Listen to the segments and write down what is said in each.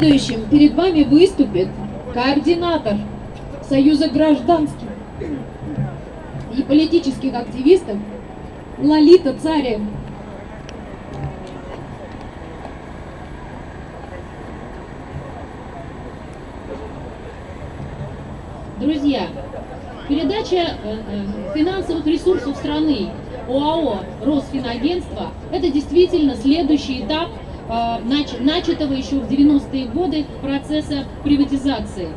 Следующим перед вами выступит координатор Союза гражданских и политических активистов Лолита Царев. Друзья, передача э, э, финансовых ресурсов страны ОАО «Росфинагентство» – это действительно следующий этап начатого еще в 90-е годы процесса приватизации.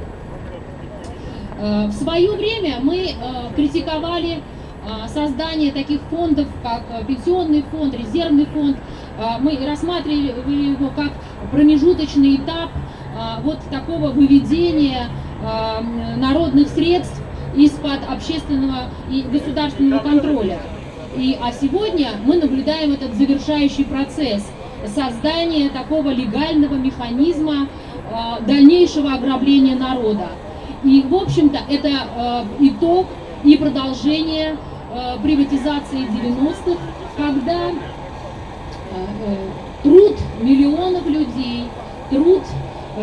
В свое время мы критиковали создание таких фондов, как пенсионный фонд, резервный фонд. Мы рассматривали его как промежуточный этап вот такого выведения народных средств из-под общественного и государственного контроля. И, а сегодня мы наблюдаем этот завершающий процесс создания такого легального механизма э, дальнейшего ограбления народа. И, в общем-то, это э, итог и продолжение э, приватизации 90-х, когда э, э, труд миллионов людей, труд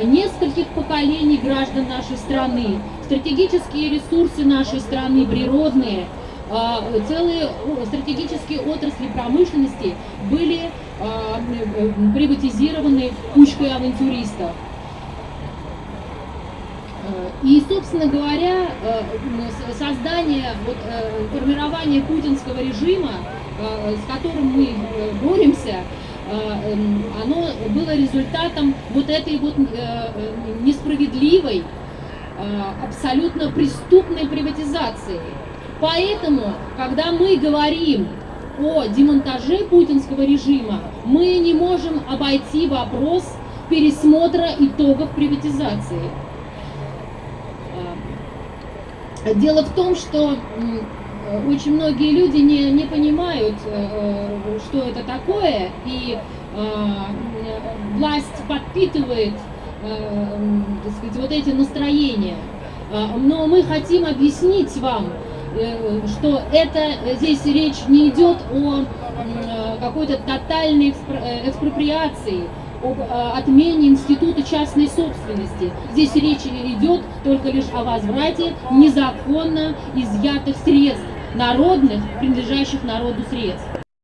нескольких поколений граждан нашей страны, стратегические ресурсы нашей страны, природные, целые стратегические отрасли промышленности были а, приватизированы кучкой авантюристов. И, собственно говоря, создание, вот, формирование путинского режима, с которым мы э, боремся, Э, оно было результатом вот этой вот э, э, несправедливой, абсолютно преступной приватизации. Поэтому, когда мы говорим о демонтаже путинского режима, мы не можем обойти вопрос пересмотра итогов приватизации. Дело в том, что очень многие люди не, не понимают, э, э, что это такое, и э, власть подпитывает так сказать, вот эти настроения. Но мы хотим объяснить вам, что это здесь речь не идет о какой-то тотальной экспроприации, об отмене института частной собственности. Здесь речь идет только лишь о возврате незаконно изъятых средств народных, принадлежащих народу средств.